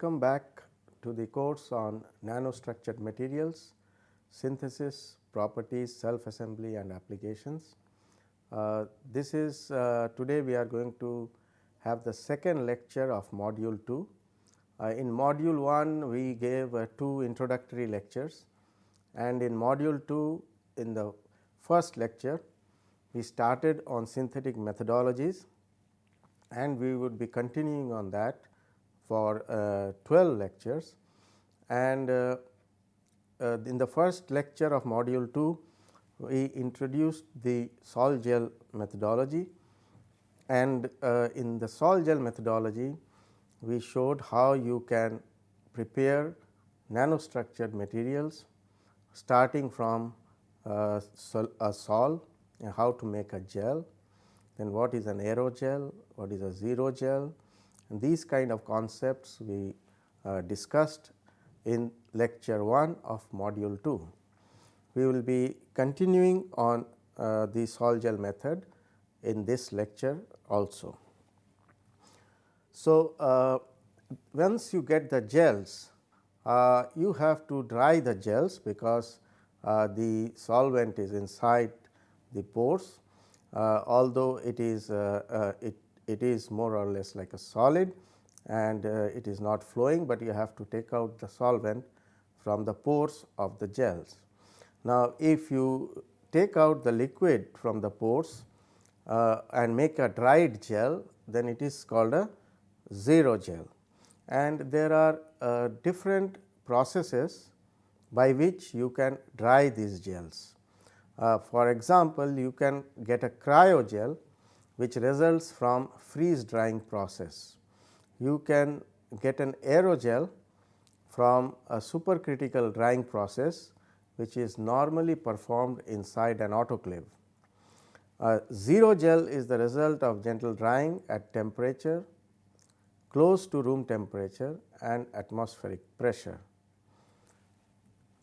welcome back to the course on nanostructured materials, synthesis, properties, self assembly and applications. Uh, this is uh, today we are going to have the second lecture of module 2. Uh, in module 1 we gave uh, two introductory lectures and in module 2 in the first lecture we started on synthetic methodologies and we would be continuing on that for uh, 12 lectures. And uh, uh, in the first lecture of module 2 we introduced the sol gel methodology. And in the sol gel methodology we showed how you can prepare nanostructured materials starting from uh, a sol how to make a gel, then what is an aerogel, what is a xerogel and these kind of concepts we uh, discussed in lecture 1 of module 2. We will be continuing on uh, the sol gel method in this lecture also. So, uh, once you get the gels, uh, you have to dry the gels because uh, the solvent is inside the pores. Uh, although it is uh, uh, it, it is more or less like a solid and it is not flowing, but you have to take out the solvent from the pores of the gels. Now, if you take out the liquid from the pores uh, and make a dried gel, then it is called a xerogel. And there are uh, different processes by which you can dry these gels. Uh, for example, you can get a cryogel which results from freeze drying process. You can get an aerogel from a supercritical drying process which is normally performed inside an autoclave. Uh, xerogel is the result of gentle drying at temperature close to room temperature and atmospheric pressure.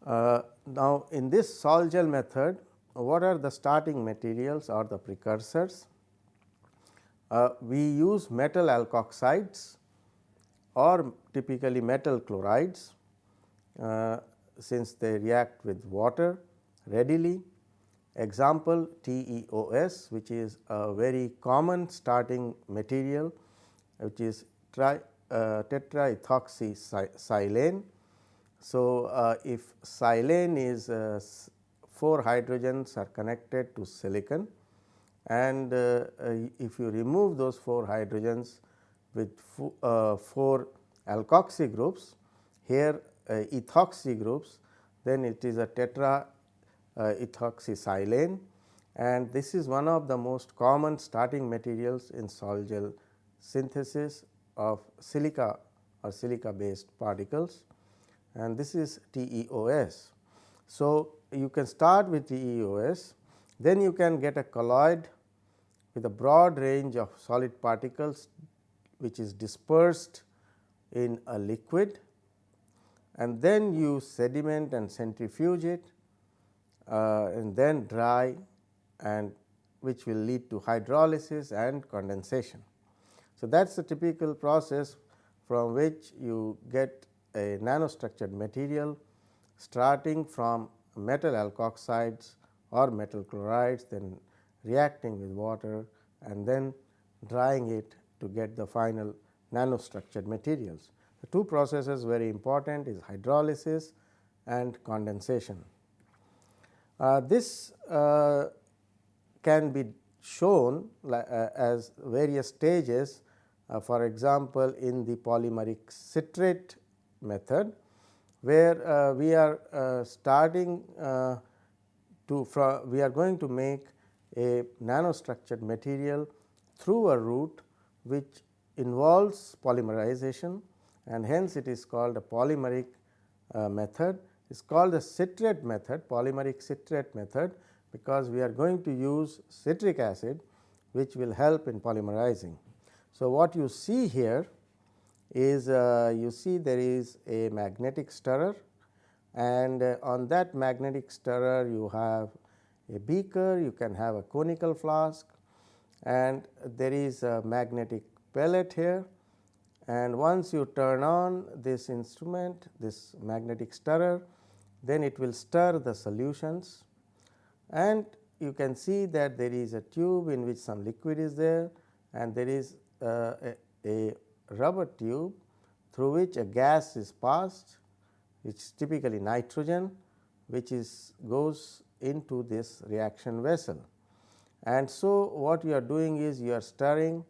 Uh, now, in this sol gel method what are the starting materials or the precursors? Uh, we use metal alkoxides or typically metal chlorides uh, since they react with water readily. Example TEOS which is a very common starting material which is tri, uh. So, uh, if silane is 4 hydrogens are connected to silicon and uh, uh, if you remove those 4 hydrogens with uh, 4 alkoxy groups here ethoxy groups then it is a tetra ethoxysilane and this is one of the most common starting materials in sol gel synthesis of silica or silica based particles and this is TEOS. So, you can start with TEOS, then you can get a colloid with a broad range of solid particles which is dispersed in a liquid and then you sediment and centrifuge it uh, and then dry and which will lead to hydrolysis and condensation. So, that is the typical process from which you get a nanostructured material starting from metal alkoxides or metal chlorides then reacting with water and then drying it to get the final nanostructured materials. The two processes very important is hydrolysis and condensation. Uh, this uh, can be shown uh, as various stages uh, for example, in the polymeric citrate method where uh, we are uh, starting to we are going to make a nanostructured material through a route which involves polymerization and hence it is called a polymeric uh, method. It is called the citrate method polymeric citrate method because we are going to use citric acid which will help in polymerizing. So, what you see here is uh, you see there is a magnetic stirrer and uh, on that magnetic stirrer you have a beaker, you can have a conical flask and there is a magnetic pellet here. And once you turn on this instrument this magnetic stirrer then it will stir the solutions. And you can see that there is a tube in which some liquid is there and there is uh, a, a rubber tube through which a gas is passed which is typically nitrogen which is goes into this reaction vessel. And so, what you are doing is you are stirring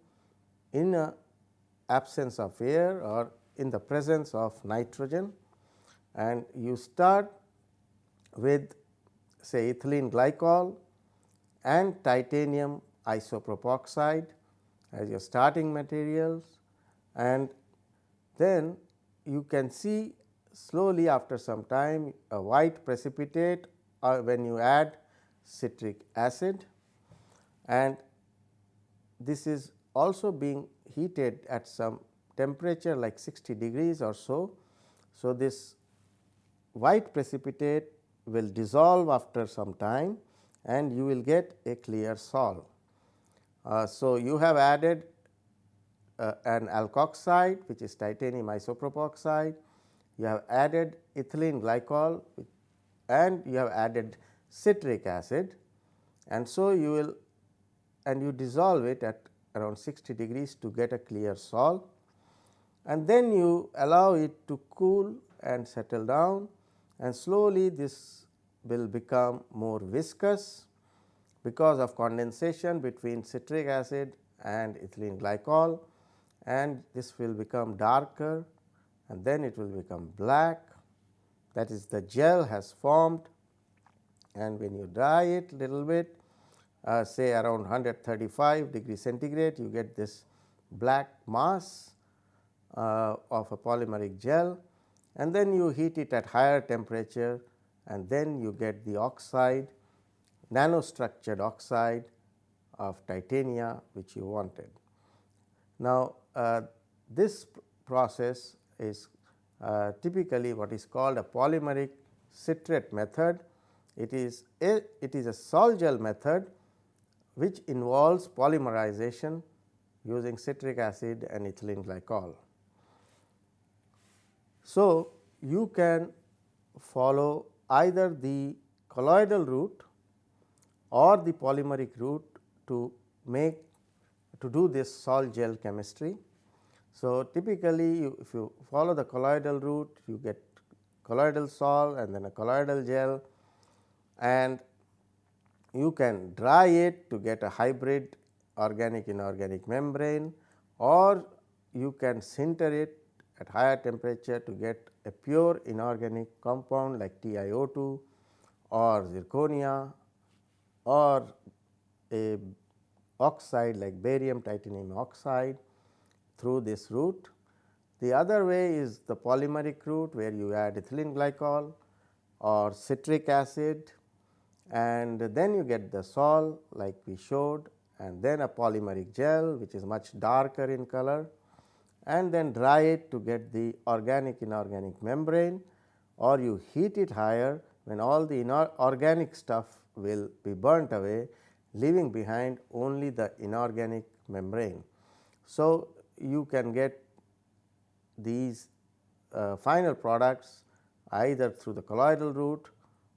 in a absence of air or in the presence of nitrogen and you start with say ethylene glycol and titanium isopropoxide as your starting materials and then you can see slowly after some time a white precipitate or when you add citric acid and this is also being heated at some temperature like 60 degrees or so. So, this white precipitate will dissolve after some time and you will get a clear sol. Uh, so, you have added uh, an alkoxide which is titanium isopropoxide, you have added ethylene glycol and you have added citric acid and so you will and you dissolve it at around 60 degrees to get a clear sol and then you allow it to cool and settle down and slowly this will become more viscous because of condensation between citric acid and ethylene glycol and this will become darker and then it will become black that is the gel has formed and when you dry it a little bit uh, say around 135 degree centigrade you get this black mass uh, of a polymeric gel and then you heat it at higher temperature and then you get the oxide nanostructured oxide of titania which you wanted. Now, uh, this process is uh, typically what is called a polymeric citrate method. It is a it is a sol gel method which involves polymerization using citric acid and ethylene glycol. So, you can follow either the colloidal route or the polymeric route to make to do this sol gel chemistry. So, typically you, if you follow the colloidal route you get colloidal sol and then a colloidal gel and you can dry it to get a hybrid organic inorganic membrane or you can sinter it at higher temperature to get a pure inorganic compound like TiO2 or zirconia or a oxide like barium titanium oxide through this route. The other way is the polymeric route where you add ethylene glycol or citric acid and then you get the sol like we showed and then a polymeric gel which is much darker in color and then dry it to get the organic inorganic membrane or you heat it higher when all the organic stuff will be burnt away leaving behind only the inorganic membrane. So, you can get these uh, final products either through the colloidal route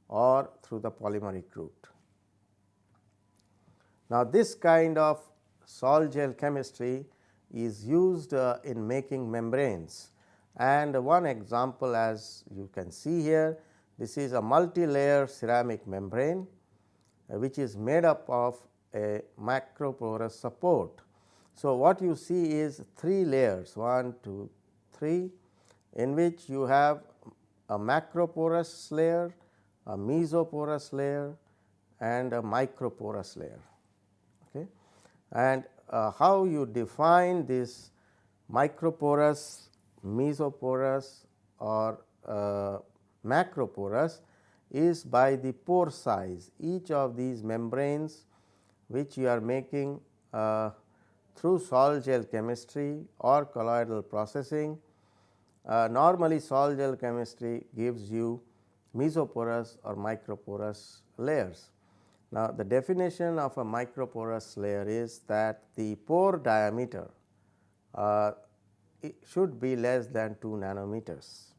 or through the polymeric route. Now, this kind of sol gel chemistry is used uh, in making membranes and one example as you can see here this is a multi-layer ceramic membrane uh, which is made up of a macroporous support. So, what you see is three layers 1, 2, 3 in which you have a macroporous layer, a mesoporous layer and a microporous layer. Okay. And uh, how you define this microporous, mesoporous or uh, macroporous is by the pore size. Each of these membranes which you are making uh, through sol gel chemistry or colloidal processing. Uh, normally sol gel chemistry gives you mesoporous or microporous layers. Now, the definition of a microporous layer is that the pore diameter uh, should be less than 2 nanometers.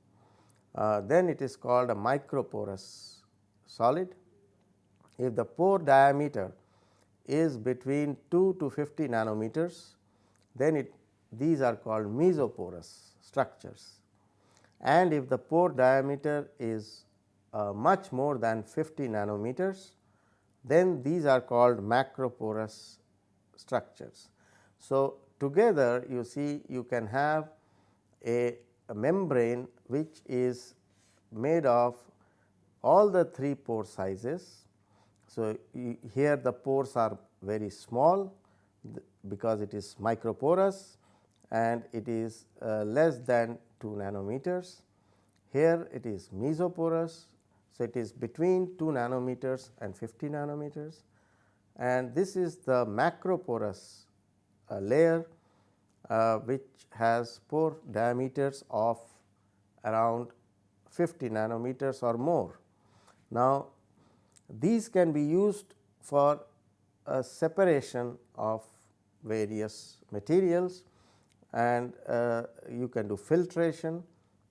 Uh, then it is called a microporous solid. If the pore diameter is between 2 to 50 nanometers, then it these are called mesoporous structures. And if the pore diameter is uh, much more than 50 nanometers, then these are called macroporous structures. So, together you see you can have a, a membrane which is made of all the three pore sizes. So, here the pores are very small because it is microporous and it is uh, less than 2 nanometers. Here it is mesoporous. So, it is between 2 nanometers and 50 nanometers and this is the macroporous uh, layer uh, which has pore diameters of around 50 nanometers or more. Now, these can be used for a separation of various materials and uh, you can do filtration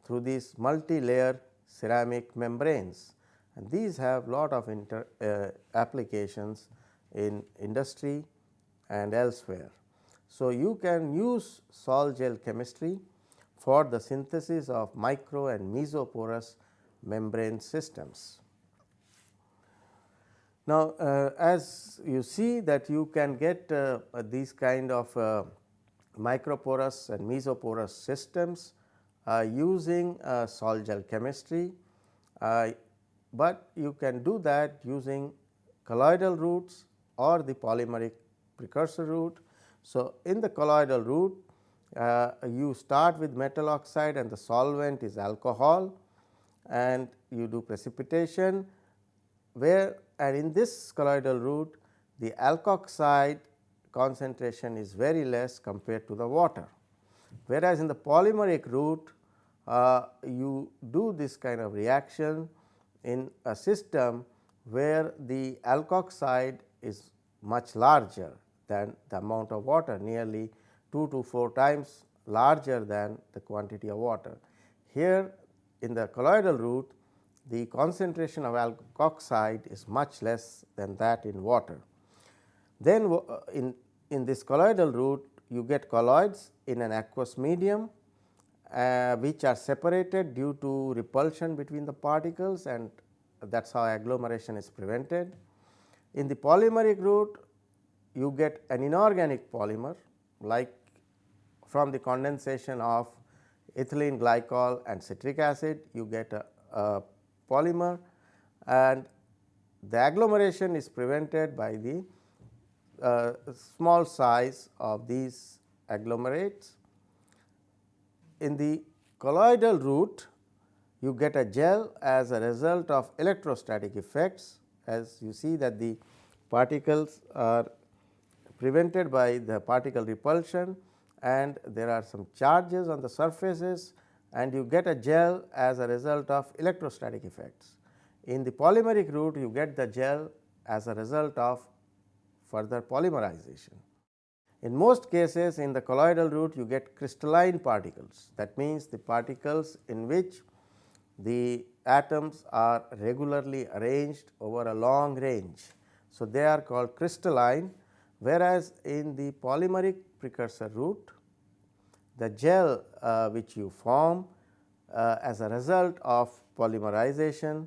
through these multi-layer ceramic membranes and these have lot of inter, uh, applications in industry and elsewhere. So, you can use sol gel chemistry for the synthesis of micro and mesoporous membrane systems. Now, uh, as you see that you can get uh, these kind of uh, microporous and mesoporous systems uh, using uh, sol gel chemistry, uh, but you can do that using colloidal routes or the polymeric precursor route. So, in the colloidal route you start with metal oxide and the solvent is alcohol and you do precipitation where and in this colloidal route the alkoxide concentration is very less compared to the water. Whereas, in the polymeric route uh, you do this kind of reaction in a system where the alkoxide is much larger than the amount of water nearly 2 to 4 times larger than the quantity of water. Here in the colloidal route the concentration of alkoxide is much less than that in water. Then uh, in, in this colloidal route you get colloids in an aqueous medium uh, which are separated due to repulsion between the particles and that is how agglomeration is prevented. In the polymeric route you get an inorganic polymer like from the condensation of ethylene glycol and citric acid you get a, a polymer and the agglomeration is prevented by the uh, small size of these agglomerates. In the colloidal route you get a gel as a result of electrostatic effects as you see that the particles are prevented by the particle repulsion and there are some charges on the surfaces and you get a gel as a result of electrostatic effects. In the polymeric route you get the gel as a result of further polymerization. In most cases in the colloidal route you get crystalline particles that means the particles in which the atoms are regularly arranged over a long range. So, they are called crystalline whereas, in the polymeric precursor route the gel uh, which you form uh, as a result of polymerization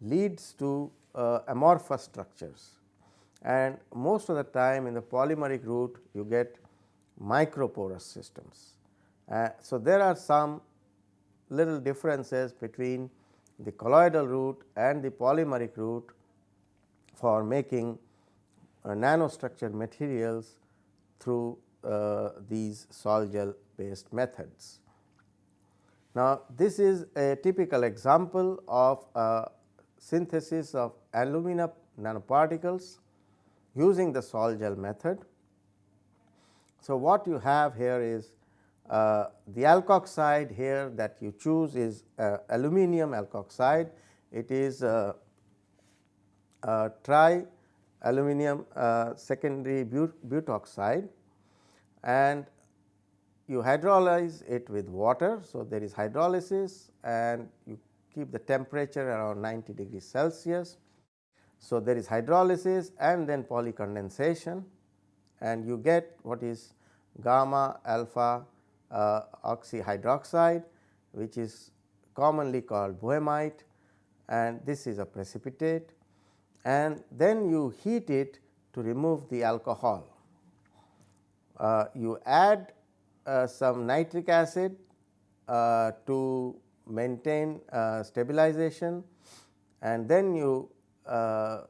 leads to uh, amorphous structures and most of the time in the polymeric route you get microporous systems. Uh, so, there are some little differences between the colloidal route and the polymeric route for making uh, nanostructured materials through uh, these sol gel based methods. Now, this is a typical example of a synthesis of alumina nanoparticles using the sol gel method. So, what you have here is uh, the alkoxide here that you choose is uh, aluminum alkoxide. It is uh, tri aluminum uh, secondary but butoxide and you hydrolyze it with water. So, there is hydrolysis and you keep the temperature around 90 degrees Celsius. So, there is hydrolysis and then polycondensation and you get what is gamma alpha uh, oxyhydroxide which is commonly called boehmite and this is a precipitate and then you heat it to remove the alcohol. Uh, you add some nitric acid uh, to maintain uh, stabilization and then you uh,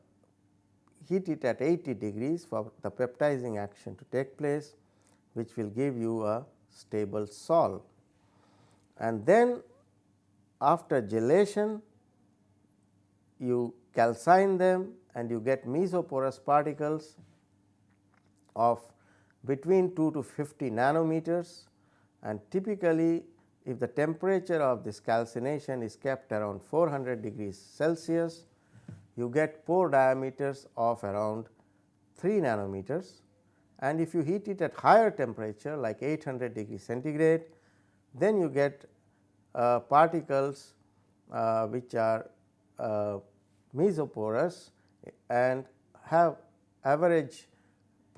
heat it at 80 degrees for the peptizing action to take place which will give you a stable sol. And then after gelation you calcine them and you get mesoporous particles of between 2 to 50 nanometers and typically if the temperature of this calcination is kept around 400 degrees Celsius, you get pore diameters of around 3 nanometers. And if you heat it at higher temperature like 800 degrees centigrade, then you get uh, particles uh, which are uh, mesoporous and have average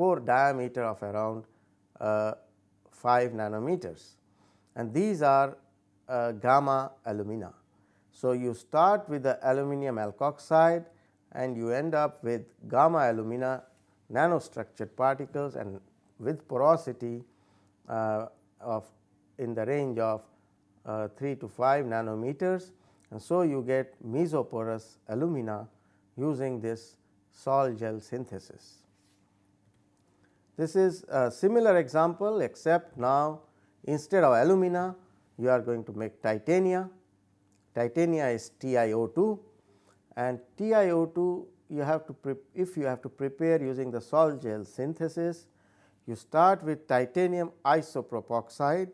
pore diameter of around uh, 5 nanometers and these are uh, gamma alumina. So, you start with the aluminum alkoxide and you end up with gamma alumina nanostructured particles and with porosity uh, of in the range of uh, 3 to 5 nanometers and so you get mesoporous alumina using this sol gel synthesis. This is a similar example except now instead of alumina you are going to make titania. Titania is TiO2 and TiO2 you have to if you have to prepare using the sol gel synthesis you start with titanium isopropoxide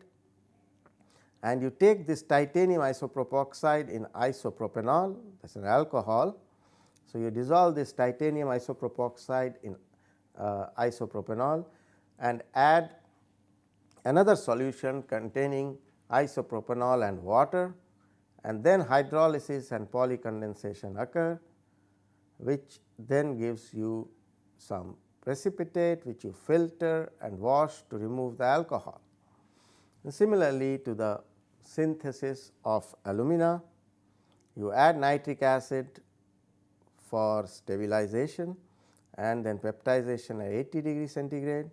and you take this titanium isopropoxide in isopropanol that is an alcohol. So, you dissolve this titanium isopropoxide in Uh, isopropanol and add another solution containing isopropanol and water and then hydrolysis and polycondensation occur which then gives you some precipitate which you filter and wash to remove the alcohol. And similarly to the synthesis of alumina, you add nitric acid for stabilization and then peptization at 80 degree centigrade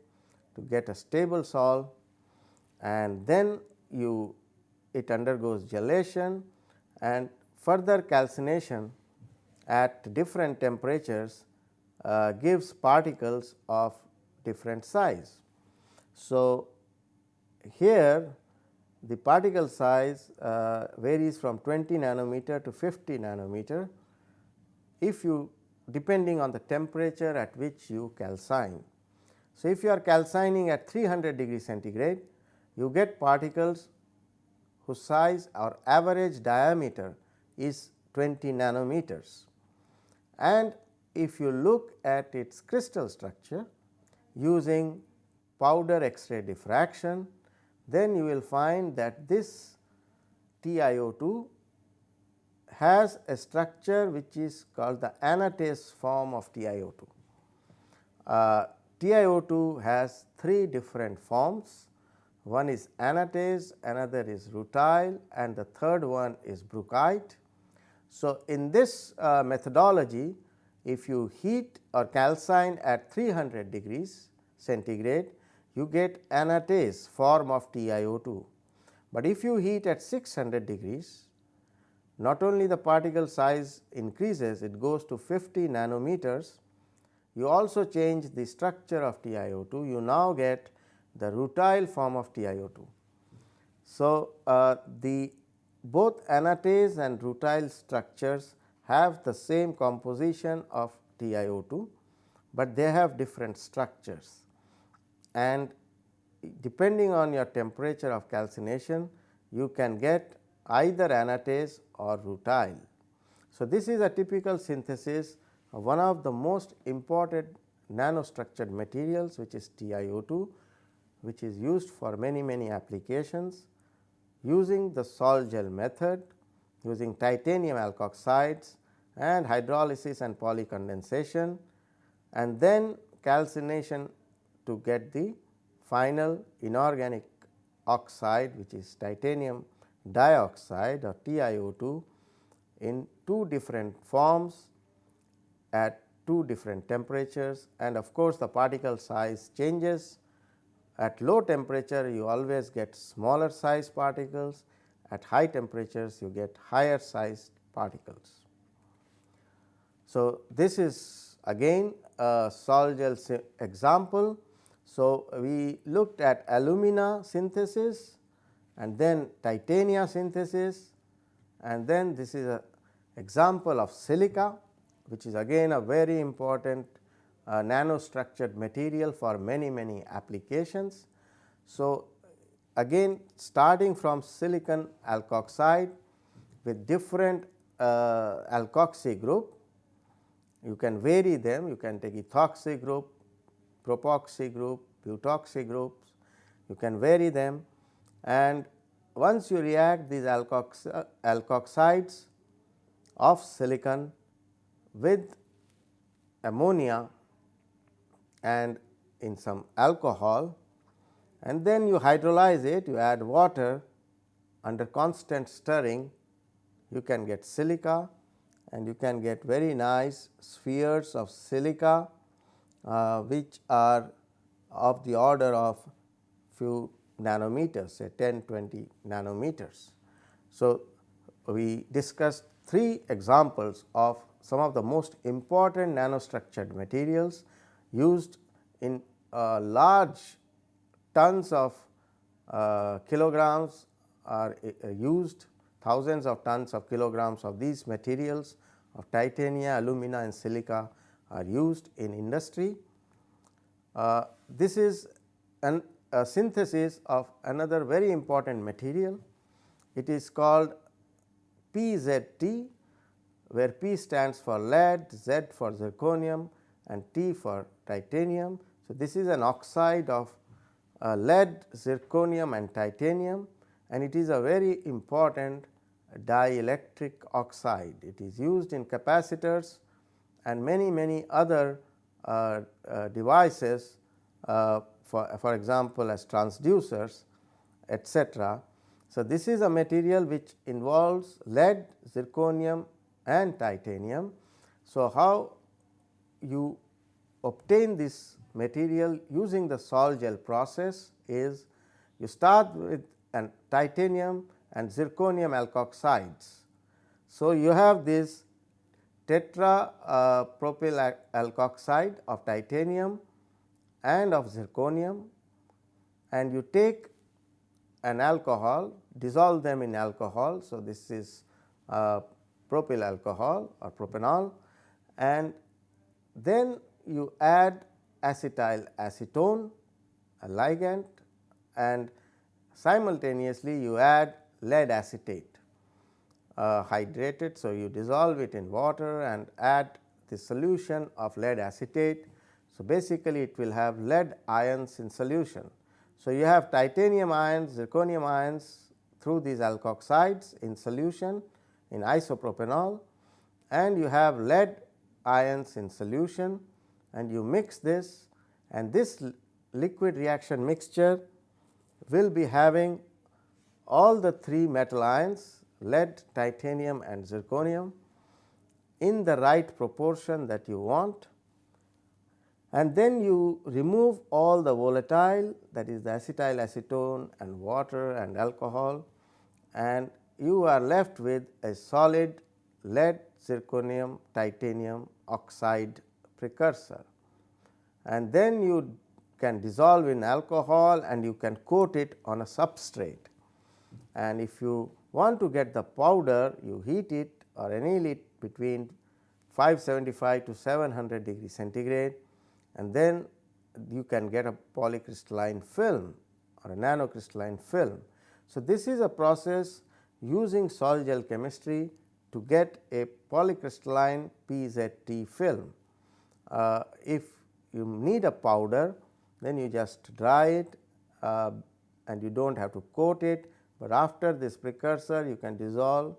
to get a stable sol and then you it undergoes gelation and further calcination at different temperatures uh, gives particles of different size. So, here the particle size uh, varies from 20 nanometer to 50 nanometer if you depending on the temperature at which you calcine. So, if you are calcining at 300 degree centigrade you get particles whose size or average diameter is 20 nanometers and if you look at its crystal structure using powder X-ray diffraction, then you will find that this TiO2 has a structure which is called the anatase form of TiO2. Uh, TiO2 has three different forms, one is anatase, another is rutile and the third one is brookite. So, in this uh, methodology if you heat or calcine at 300 degrees centigrade you get anatase form of TiO2, but if you heat at 600 degrees not only the particle size increases it goes to 50 nanometers. You also change the structure of TiO2 you now get the rutile form of TiO2. So, uh, the both anatase and rutile structures have the same composition of TiO2, but they have different structures. And depending on your temperature of calcination you can get either anatase or rutile. So, this is a typical synthesis of one of the most important nanostructured materials which is TiO2 which is used for many many applications using the sol gel method using titanium alkoxides and hydrolysis and polycondensation and then calcination to get the final inorganic oxide which is titanium dioxide or TiO2 in two different forms at two different temperatures and of course, the particle size changes. At low temperature you always get smaller size particles, at high temperatures you get higher sized particles. So, this is again a sol example. So, we looked at alumina synthesis and then titania synthesis. And then this is a example of silica which is again a very important uh, nanostructured material for many many applications. So, again starting from silicon alkoxide with different uh, alkoxy group, you can vary them, you can take ethoxy group, propoxy group, butoxy groups, you can vary them and once you react these alkox alkoxides of silicon with ammonia and in some alcohol and then you hydrolyze it, you add water under constant stirring, you can get silica and you can get very nice spheres of silica, uh, which are of the order of few nanometers say 10 20 nanometers. So, we discussed three examples of some of the most important nanostructured materials used in uh, large tons of uh, kilograms are uh, used thousands of tons of kilograms of these materials of titania, alumina and silica are used in industry. Uh, this is an, a synthesis of another very important material. It is called PZT where P stands for lead, Z for zirconium and T for titanium. So, this is an oxide of uh, lead, zirconium and titanium and it is a very important dielectric oxide. It is used in capacitors and many many other uh, uh, devices uh, for, for example, as transducers etcetera. So, this is a material which involves lead, zirconium and titanium. So, how you obtain this material using the sol gel process is you start with an titanium and zirconium alkoxides. So, you have this tetra uh, propyl alkoxide of titanium and of zirconium and you take an alcohol dissolve them in alcohol. So, this is uh, propyl alcohol or propanol and then you add acetyl acetone a ligand and simultaneously you add lead acetate uh, hydrated. So, you dissolve it in water and add the solution of lead acetate. So, basically it will have lead ions in solution. So, you have titanium ions, zirconium ions through these alkoxides in solution in isopropanol and you have lead ions in solution and you mix this and this liquid reaction mixture will be having all the three metal ions lead, titanium and zirconium in the right proportion that you want and then you remove all the volatile that is the acetyl acetone and water and alcohol and you are left with a solid lead zirconium titanium oxide precursor. And then you can dissolve in alcohol and you can coat it on a substrate. And if you want to get the powder you heat it or anneal it between 575 to 700 degree centigrade and then you can get a polycrystalline film or a nanocrystalline film. So, this is a process using sol gel chemistry to get a polycrystalline PZT film. Uh, if you need a powder then you just dry it uh, and you do not have to coat it, but after this precursor you can dissolve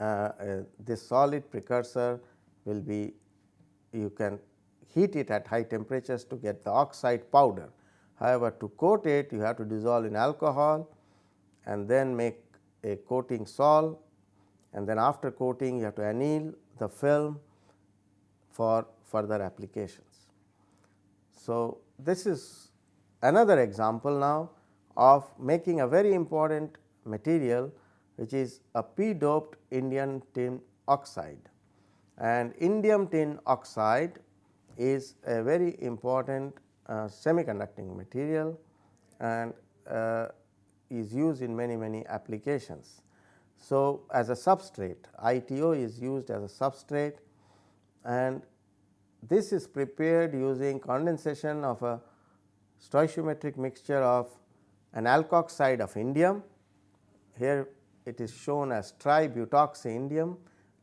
uh, uh, this solid precursor will be you can heat it at high temperatures to get the oxide powder. However, to coat it you have to dissolve in alcohol and then make a coating sol and then after coating you have to anneal the film for further applications. So, this is another example now of making a very important material which is a p doped indium tin oxide and indium tin oxide is a very important uh, semiconducting material and uh, is used in many many applications. So, as a substrate ITO is used as a substrate and this is prepared using condensation of a stoichiometric mixture of an alkoxide of indium. Here it is shown as tributoxy indium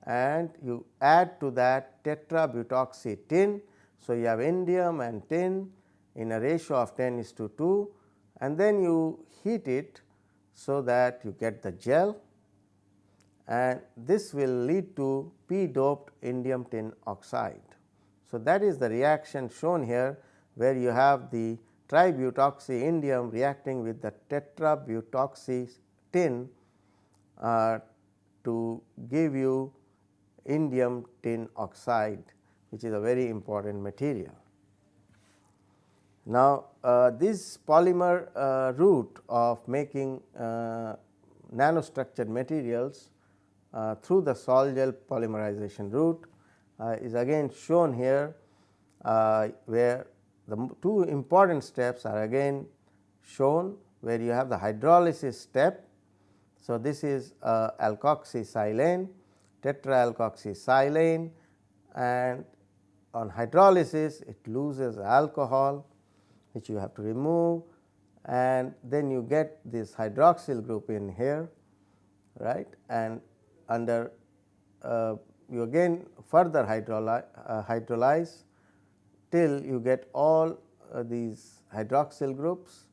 and you add to that tetrabutoxy tin. So, you have indium and tin in a ratio of 10 is to 2 and then you heat it so that you get the gel and this will lead to p doped indium tin oxide. So, that is the reaction shown here where you have the tributoxy indium reacting with the tetrabutoxy tin uh, to give you indium tin oxide which is a very important material. Now, uh, this polymer uh, route of making uh, nanostructured materials uh, through the sol gel polymerization route uh, is again shown here uh, where the two important steps are again shown where you have the hydrolysis step. So, this is alkoxysilane, tetraalkoxysilane and on hydrolysis it loses alcohol which you have to remove and then you get this hydroxyl group in here right? And under uh, you again further hydrolyze, uh, hydrolyze till you get all uh, these hydroxyl groups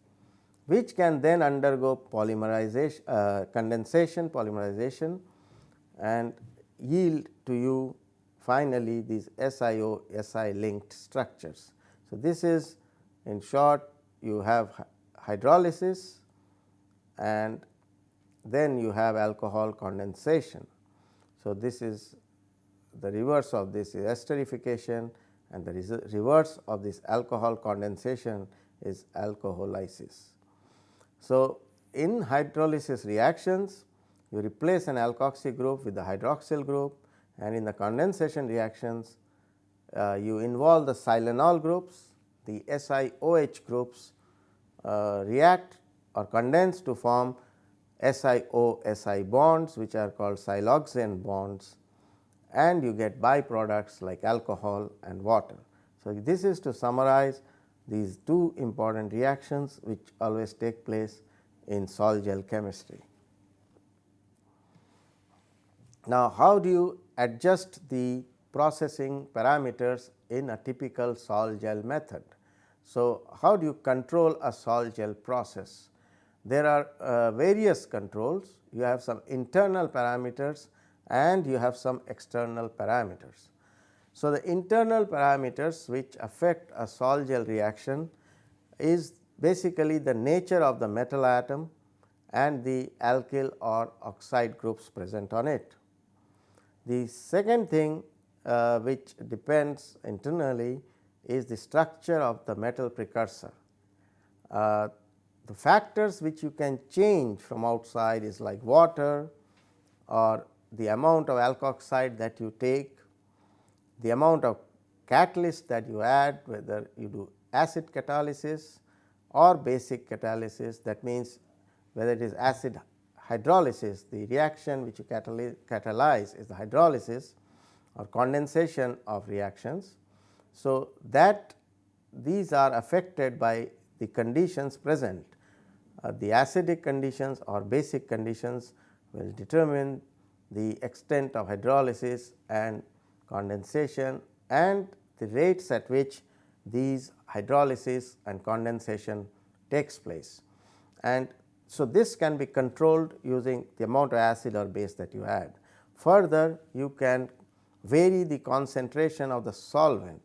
which can then undergo polymerization uh, condensation polymerization and yield to you finally these SiO Si linked structures. So, this is in short you have hydrolysis and then you have alcohol condensation. So, this is the reverse of this is esterification and the reverse of this alcohol condensation is alcoholysis. So, in hydrolysis reactions you replace an alkoxy group with the hydroxyl group and in the condensation reactions uh, you involve the silanol groups, the SiOH groups uh, react or condense to form SiO-Si bonds which are called siloxane bonds and you get byproducts like alcohol and water. So, this is to summarize these two important reactions which always take place in sol gel chemistry. Now, how do you adjust the processing parameters in a typical sol gel method? So, how do you control a sol gel process? There are uh, various controls, you have some internal parameters and you have some external parameters. So, the internal parameters which affect a sol gel reaction is basically the nature of the metal atom and the alkyl or oxide groups present on it. The second thing uh, which depends internally is the structure of the metal precursor. Uh, the factors which you can change from outside is like water or the amount of alkoxide that you take, the amount of catalyst that you add whether you do acid catalysis or basic catalysis that means whether it is acid hydrolysis the reaction which you catalyze is the hydrolysis or condensation of reactions. So, that these are affected by the conditions present uh, the acidic conditions or basic conditions will determine the extent of hydrolysis and condensation and the rates at which these hydrolysis and condensation takes place. And so, this can be controlled using the amount of acid or base that you add. Further, you can vary the concentration of the solvent,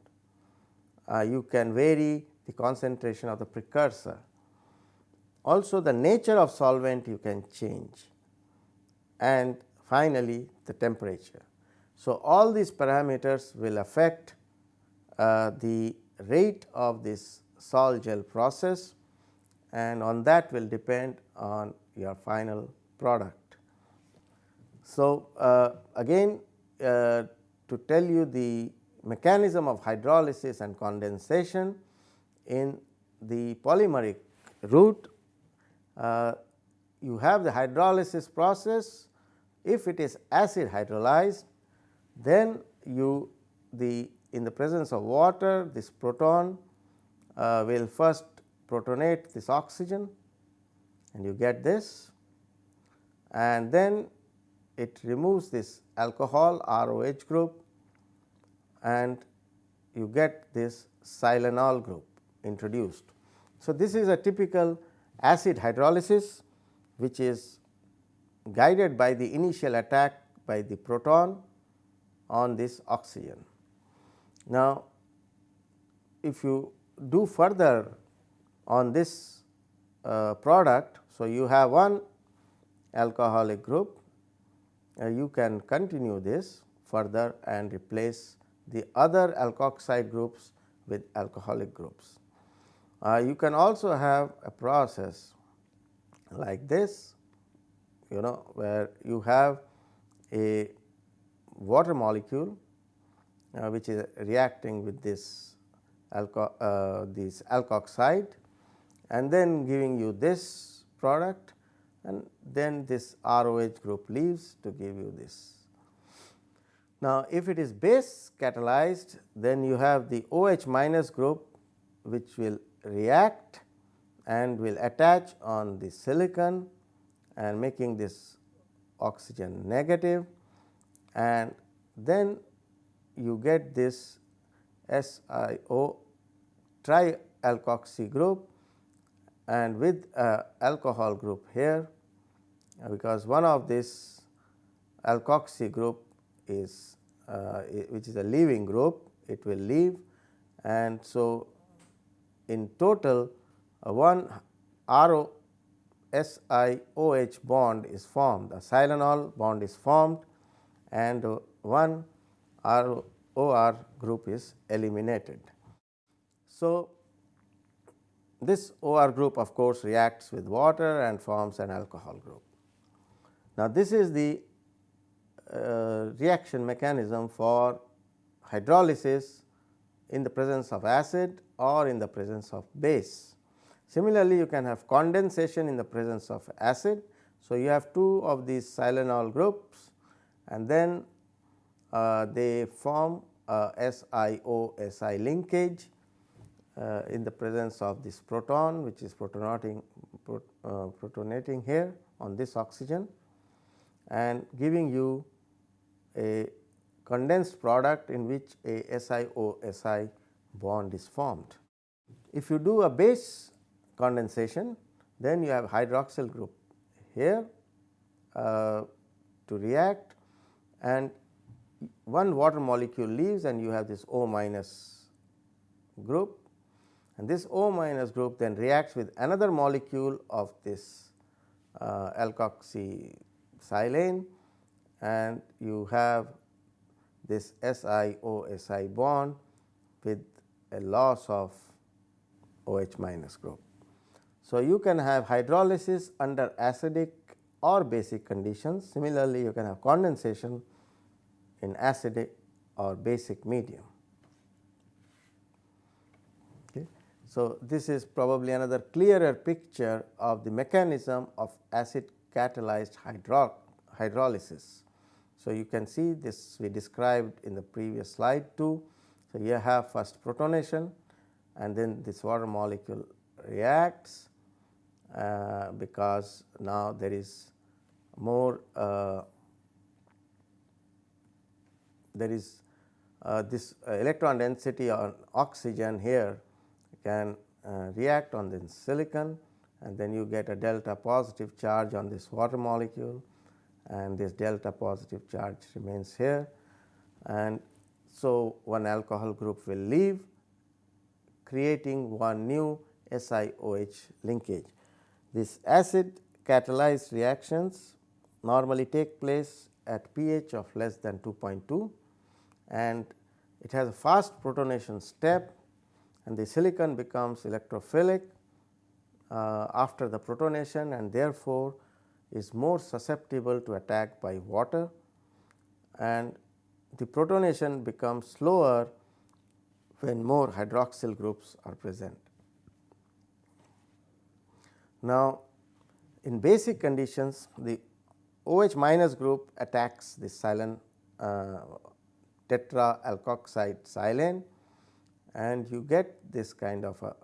uh, you can vary the concentration of the precursor. Also the nature of solvent you can change and finally, the temperature. So, all these parameters will affect uh, the rate of this sol gel process and on that will depend on your final product. So, uh, again uh, to tell you the mechanism of hydrolysis and condensation in the polymeric route, uh, you have the hydrolysis process. If it is acid hydrolyzed, then you the in the presence of water this proton uh, will first protonate this oxygen and you get this and then it removes this alcohol ROH group and you get this silanol group introduced. So, this is a typical acid hydrolysis which is guided by the initial attack by the proton on this oxygen. Now, if you do further on this uh, product. So, you have one alcoholic group, uh, you can continue this further and replace the other alkoxide groups with alcoholic groups. Uh, you can also have a process like this you know where you have a water molecule uh, which is reacting with this alco uh, this alkoxide and then giving you this product and then this ROH group leaves to give you this. Now, if it is base catalyzed then you have the OH minus group which will react and will attach on the silicon and making this oxygen negative and then you get this SiO trialkoxy group and with alcohol group here uh, because one of this alkoxy group is uh, which is a leaving group it will leave and so in total one RO SiOH bond is formed the silanol bond is formed and one ROR group is eliminated. So, this OR group of course, reacts with water and forms an alcohol group. Now, this is the uh, reaction mechanism for hydrolysis in the presence of acid or in the presence of base. Similarly, you can have condensation in the presence of acid. So, you have two of these silanol groups and then uh, they form a SiO Si linkage uh, in the presence of this proton which is protonating prot, uh, protonating here on this oxygen and giving you a condensed product in which a SiO Si bond is formed. If you do a base condensation then you have hydroxyl group here uh, to react and one water molecule leaves and you have this O minus group and this O minus group then reacts with another molecule of this uh, alkoxy silane and you have this SiO bond with a loss of OH minus group. So, you can have hydrolysis under acidic or basic conditions. Similarly, you can have condensation in acidic or basic medium. So, this is probably another clearer picture of the mechanism of acid catalyzed hydro hydrolysis. So, you can see this we described in the previous slide too. So, you have first protonation and then this water molecule reacts uh, because now there is more uh, there is uh, this electron density on oxygen here can uh, react on the silicon and then you get a delta positive charge on this water molecule and this delta positive charge remains here and so one alcohol group will leave creating one new SiOH linkage. This acid catalyzed reactions normally take place at pH of less than 2.2 and it has a fast protonation step and the silicon becomes electrophilic uh, after the protonation and therefore, is more susceptible to attack by water and the protonation becomes slower when more hydroxyl groups are present. Now, in basic conditions the OH minus group attacks the silane uh, tetra alkoxide silane and you get this kind of a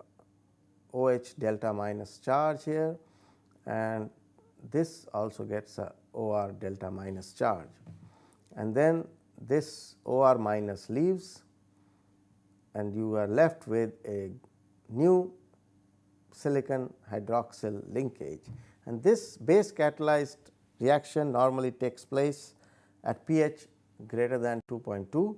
OH delta minus charge here and this also gets a OR delta minus charge. And then this OR minus leaves and you are left with a new silicon hydroxyl linkage. And this base catalyzed reaction normally takes place at pH greater than 2.2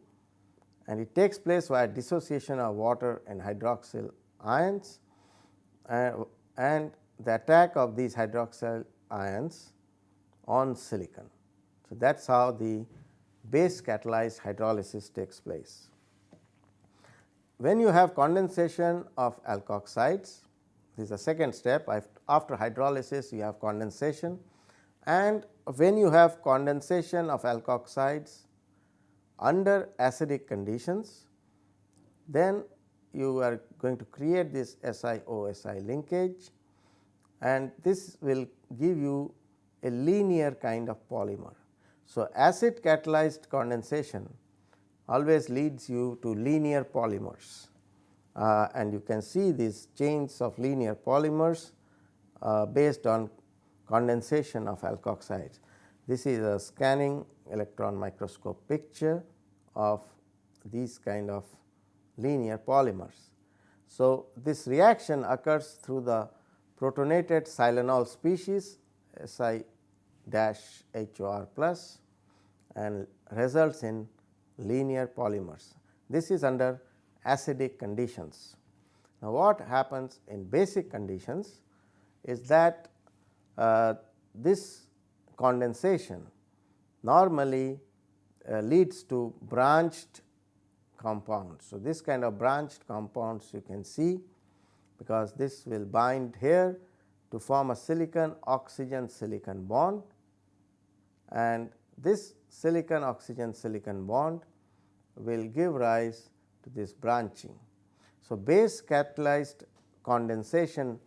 and it takes place via dissociation of water and hydroxyl ions uh, and the attack of these hydroxyl ions on silicon. So, that is how the base catalyzed hydrolysis takes place. When you have condensation of alkoxides, this is the second step after hydrolysis you have condensation and when you have condensation of alkoxides under acidic conditions, then you are going to create this SiOSi linkage and this will give you a linear kind of polymer. So, acid catalyzed condensation always leads you to linear polymers uh, and you can see these chains of linear polymers uh, based on condensation of alkoxides. This is a scanning electron microscope picture of these kind of linear polymers. So, this reaction occurs through the protonated silanol species Si dash HOR plus and results in linear polymers. This is under acidic conditions. Now, what happens in basic conditions is that uh, this condensation normally uh, leads to branched compounds. So, this kind of branched compounds you can see because this will bind here to form a silicon oxygen silicon bond and this silicon oxygen silicon bond will give rise to this branching. So, base catalyzed condensation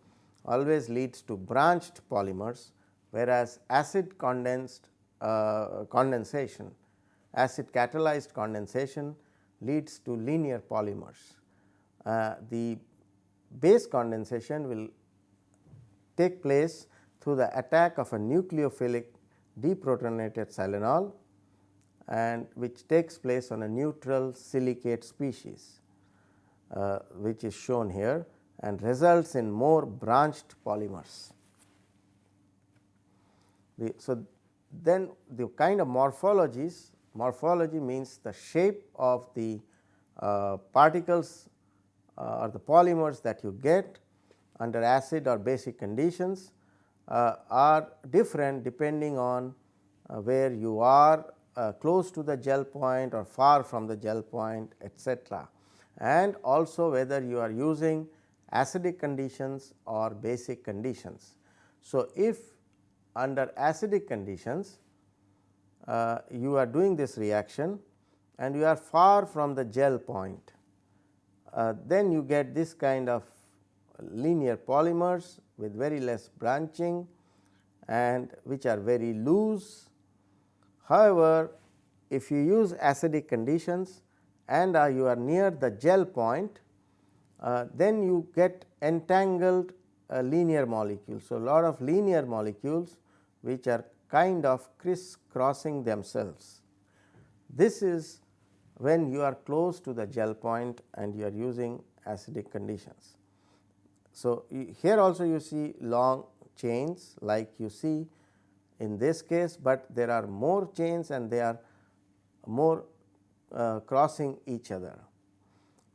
always leads to branched polymers whereas acid condensed condensation acid catalyzed condensation leads to linear polymers. Uh, the base condensation will take place through the attack of a nucleophilic deprotonated silanol and which takes place on a neutral silicate species uh, which is shown here and results in more branched polymers. The, so, then the kind of morphologies morphology means the shape of the uh, particles uh, or the polymers that you get under acid or basic conditions uh, are different depending on uh, where you are uh, close to the gel point or far from the gel point etc. and also whether you are using acidic conditions or basic conditions. So, if under acidic conditions uh, you are doing this reaction and you are far from the gel point, uh, then you get this kind of linear polymers with very less branching and which are very loose. However, if you use acidic conditions and uh, you are near the gel point, uh, then you get entangled uh, linear molecule. So, a lot of linear molecules which are kind of crisscrossing themselves. This is when you are close to the gel point and you are using acidic conditions. So, here also you see long chains like you see in this case, but there are more chains and they are more uh, crossing each other.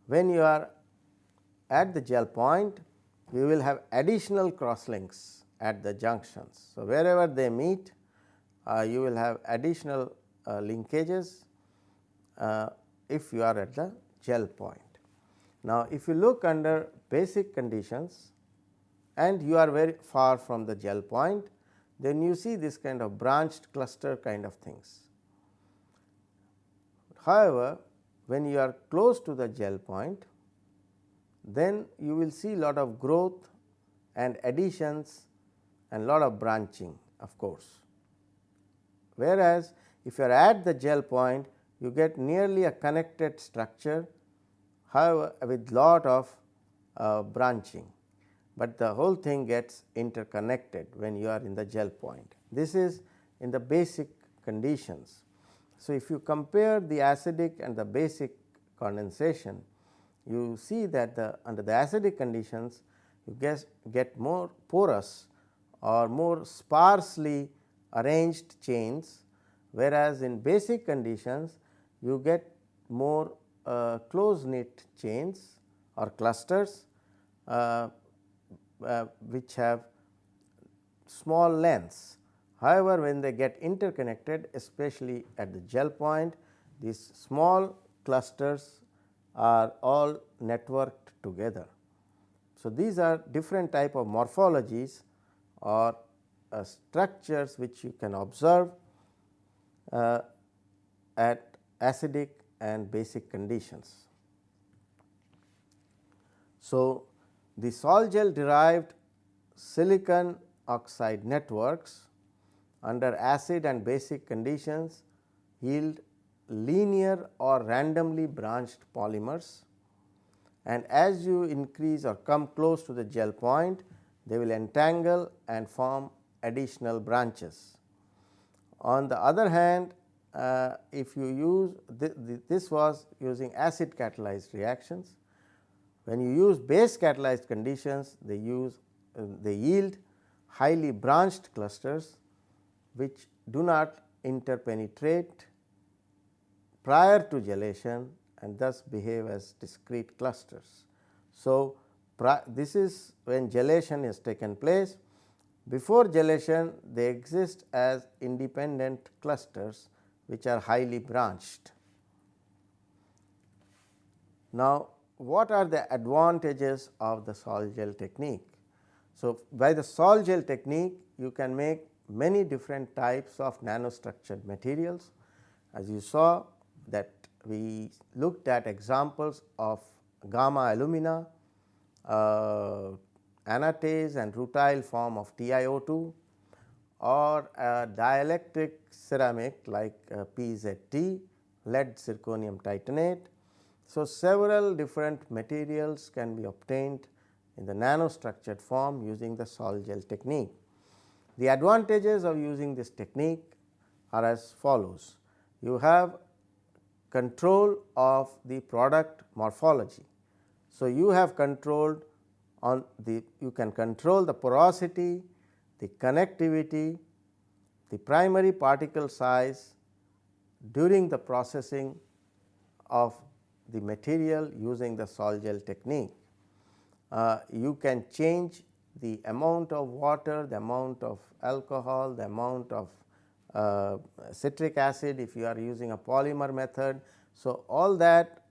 When you are at the gel point, you will have additional cross links at the junctions. So, wherever they meet, uh, you will have additional uh, linkages uh, if you are at the gel point. Now, if you look under basic conditions and you are very far from the gel point, then you see this kind of branched cluster kind of things. However, when you are close to the gel point, then you will see a lot of growth and additions and lot of branching of course. Whereas, if you are at the gel point, you get nearly a connected structure however, with lot of uh, branching, but the whole thing gets interconnected when you are in the gel point. This is in the basic conditions. So, if you compare the acidic and the basic condensation, you see that the under the acidic conditions you get, get more porous or more sparsely arranged chains, whereas in basic conditions you get more uh, close knit chains or clusters uh, uh, which have small lengths. However, when they get interconnected especially at the gel point these small clusters are all networked together. So, these are different type of morphologies or uh, structures which you can observe uh, at acidic and basic conditions. So, the sol gel derived silicon oxide networks under acid and basic conditions yield linear or randomly branched polymers and as you increase or come close to the gel point they will entangle and form additional branches. On the other hand uh, if you use th th this was using acid catalyzed reactions. When you use base catalyzed conditions they use uh, they yield highly branched clusters which do not interpenetrate prior to gelation and thus behave as discrete clusters. So, this is when gelation has taken place before gelation they exist as independent clusters which are highly branched. Now, what are the advantages of the sol gel technique? So, by the sol gel technique you can make many different types of nanostructured materials. As you saw that we looked at examples of gamma alumina, uh, anatase and rutile form of TiO2 or dielectric ceramic like uh, PZT, lead zirconium titanate. So, several different materials can be obtained in the nanostructured form using the sol gel technique. The advantages of using this technique are as follows. You have control of the product morphology. So, you have controlled on the you can control the porosity, the connectivity, the primary particle size during the processing of the material using the sol gel technique. Uh, you can change the amount of water, the amount of alcohol, the amount of uh, citric acid if you are using a polymer method. So, all that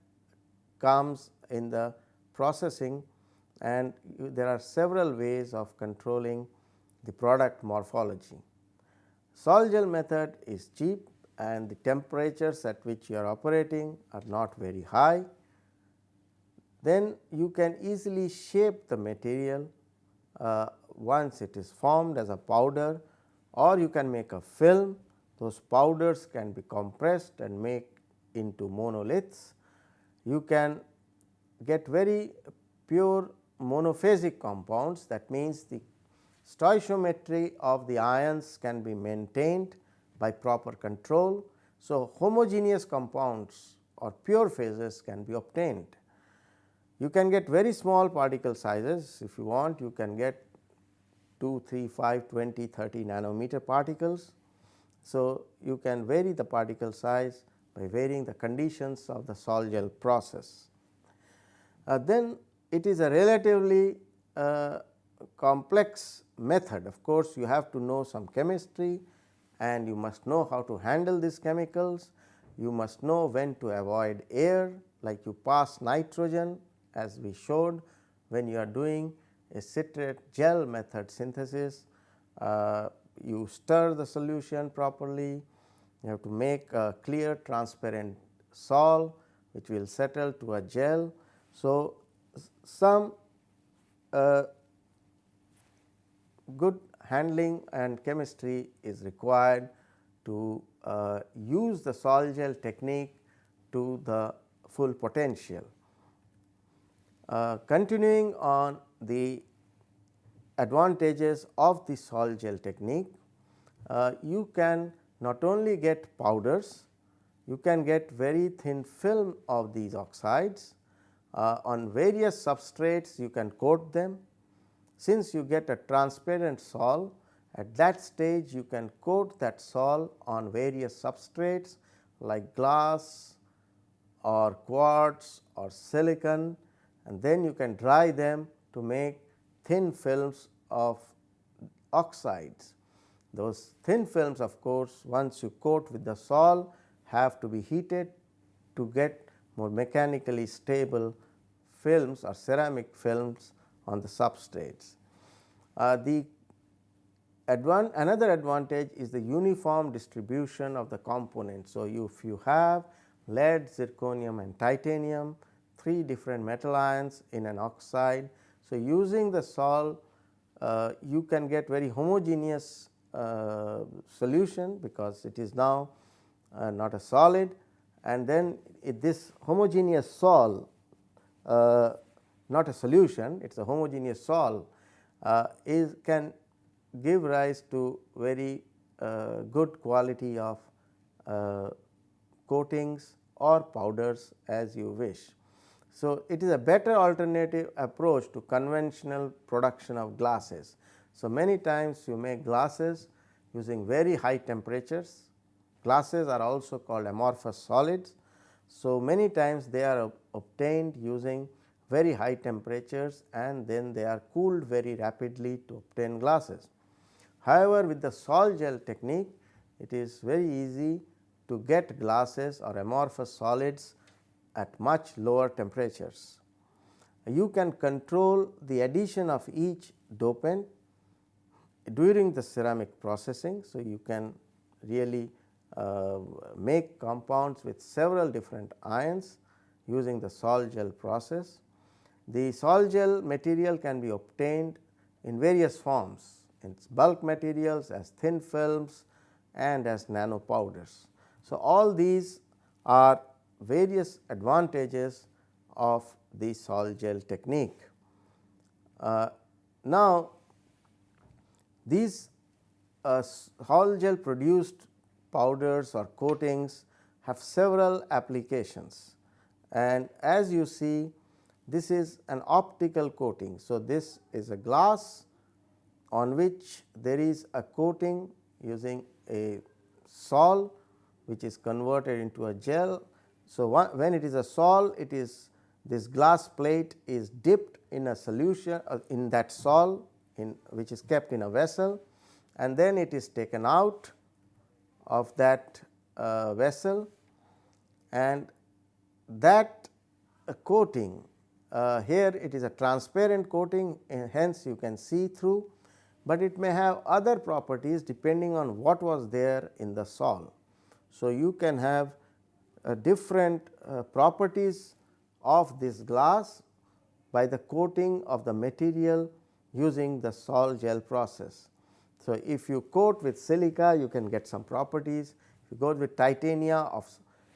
comes in the processing and there are several ways of controlling the product morphology. Sol gel method is cheap and the temperatures at which you are operating are not very high. Then you can easily shape the material uh, once it is formed as a powder or you can make a film those powders can be compressed and make into monoliths. You can get very pure monophasic compounds that means the stoichiometry of the ions can be maintained by proper control. So, homogeneous compounds or pure phases can be obtained. You can get very small particle sizes if you want you can get 2, 3, 5, 20, 30 nanometer particles. So, you can vary the particle size by varying the conditions of the sol gel process. Uh, then it is a relatively uh, complex method of course, you have to know some chemistry and you must know how to handle these chemicals. You must know when to avoid air like you pass nitrogen as we showed when you are doing a citrate gel method synthesis. Uh, you stir the solution properly, you have to make a clear transparent sol which will settle to a gel. So, some uh, good handling and chemistry is required to uh, use the sol gel technique to the full potential. Uh, continuing on the advantages of the sol gel technique, uh, you can not only get powders, you can get very thin film of these oxides. Uh, on various substrates you can coat them since you get a transparent sol at that stage you can coat that sol on various substrates like glass or quartz or silicon and then you can dry them to make thin films of oxides. Those thin films of course, once you coat with the sol have to be heated to get more mechanically stable films or ceramic films on the substrates. Uh, the advan another advantage is the uniform distribution of the components. So, you, if you have lead, zirconium and titanium, three different metal ions in an oxide. So, using the sol uh, you can get very homogeneous uh, solution because it is now uh, not a solid and then this homogeneous sol uh, not a solution it is a homogeneous sol uh, is can give rise to very uh, good quality of coatings or powders as you wish. So, it is a better alternative approach to conventional production of glasses. So, many times you make glasses using very high temperatures. Glasses are also called amorphous solids. So, many times they are obtained using very high temperatures and then they are cooled very rapidly to obtain glasses. However, with the sol gel technique it is very easy to get glasses or amorphous solids at much lower temperatures. You can control the addition of each dopant during the ceramic processing. So, you can really uh, make compounds with several different ions using the sol gel process. The sol gel material can be obtained in various forms in bulk materials as thin films and as nano powders. So, all these are various advantages of the sol gel technique. Uh, now, these uh, sol gel produced powders or coatings have several applications and as you see this is an optical coating. So, this is a glass on which there is a coating using a sol which is converted into a gel. So, when it is a sol it is this glass plate is dipped in a solution uh, in that sol in which is kept in a vessel and then it is taken out of that uh, vessel and that uh, coating uh, here it is a transparent coating uh, hence you can see through, but it may have other properties depending on what was there in the sol. So, you can have different uh, properties of this glass by the coating of the material using the sol gel process. So, if you coat with silica you can get some properties, if you coat with titania of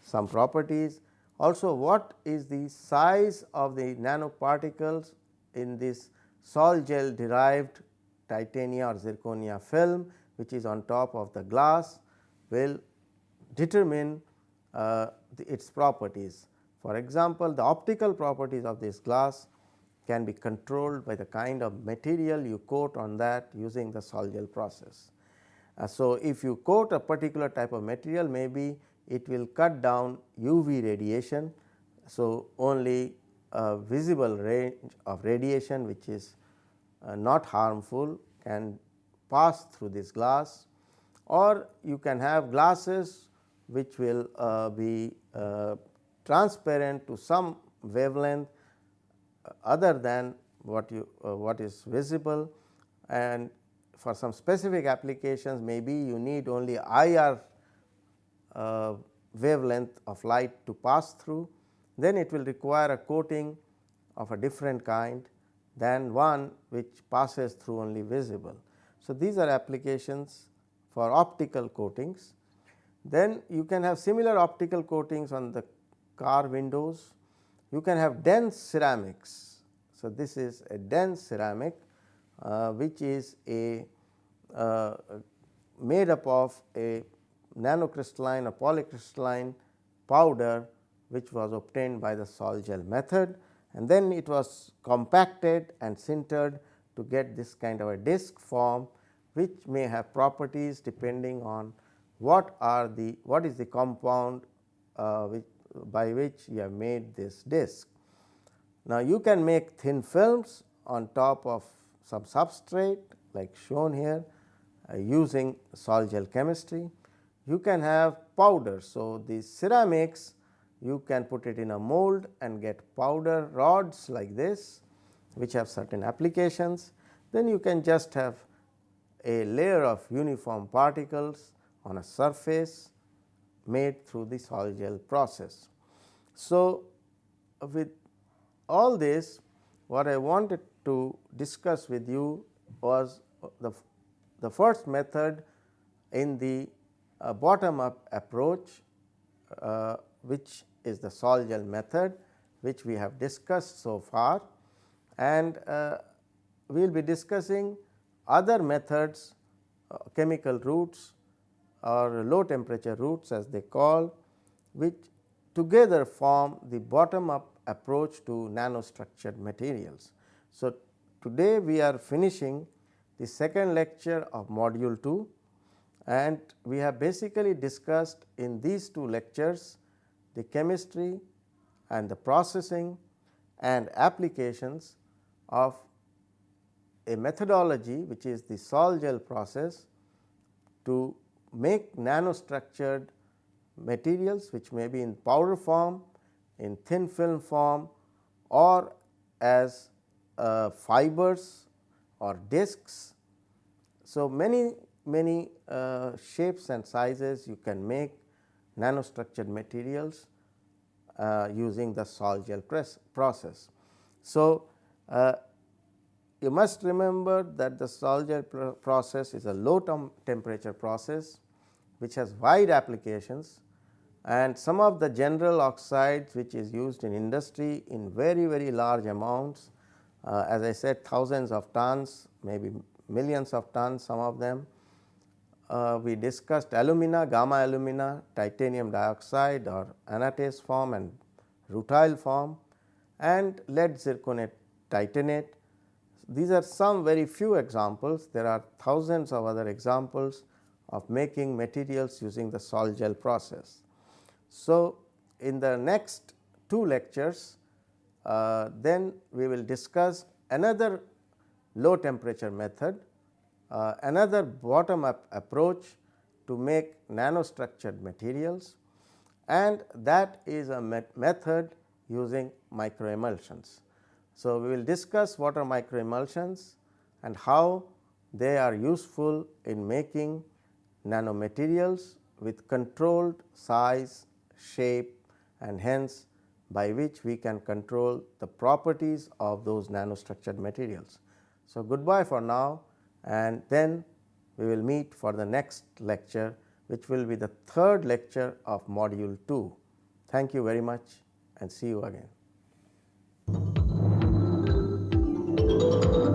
some properties, also what is the size of the nanoparticles in this sol gel derived titania or zirconia film which is on top of the glass will determine uh, the, its properties. For example, the optical properties of this glass can be controlled by the kind of material you coat on that using the sol gel process. Uh, so, if you coat a particular type of material maybe it will cut down UV radiation. So, only a visible range of radiation which is uh, not harmful can pass through this glass or you can have glasses which will uh, be uh, transparent to some wavelength uh, other than what you what is visible and for some specific applications maybe you need only IR wavelength of light to pass through then it will require a coating of a different kind than one which passes through only visible. So, these are applications for optical coatings. Then you can have similar optical coatings on the car windows. You can have dense ceramics. So, this is a dense ceramic uh, which is a uh, made up of a nanocrystalline or polycrystalline powder which was obtained by the sol gel method and then it was compacted and sintered to get this kind of a disc form which may have properties depending on what are the what is the compound uh, which by which you have made this disc. Now, you can make thin films on top of some substrate like shown here uh, using sol gel chemistry. You can have powder. So, the ceramics you can put it in a mold and get powder rods like this which have certain applications. Then you can just have a layer of uniform particles on a surface made through the sol gel process. So, with all this what I wanted to discuss with you was the, the first method in the uh, bottom up approach uh, which is the sol gel method which we have discussed so far and uh, we will be discussing other methods uh, chemical routes or low temperature routes as they call which together form the bottom up approach to nanostructured materials. So, today we are finishing the second lecture of module 2 and we have basically discussed in these two lectures the chemistry and the processing and applications of a methodology which is the sol gel process to make nanostructured materials which may be in powder form, in thin film form or as uh, fibers or discs. So, many many uh, shapes and sizes you can make nanostructured materials uh, using the sol gel process. So, uh, you must remember that the sol gel process is a low temperature process which has wide applications and some of the general oxides which is used in industry in very very large amounts uh, as I said thousands of tons maybe millions of tons some of them uh, we discussed alumina, gamma alumina, titanium dioxide or anatase form and rutile form and lead zirconate titanate. These are some very few examples, there are thousands of other examples of making materials using the sol gel process. So, in the next two lectures, uh, then we will discuss another low temperature method uh, another bottom up approach to make nanostructured materials and that is a met method using microemulsions. So, we will discuss what are microemulsions and how they are useful in making nanomaterials with controlled size, shape and hence by which we can control the properties of those nanostructured materials. So, goodbye for now and then we will meet for the next lecture which will be the third lecture of module 2. Thank you very much and see you again. Thank you.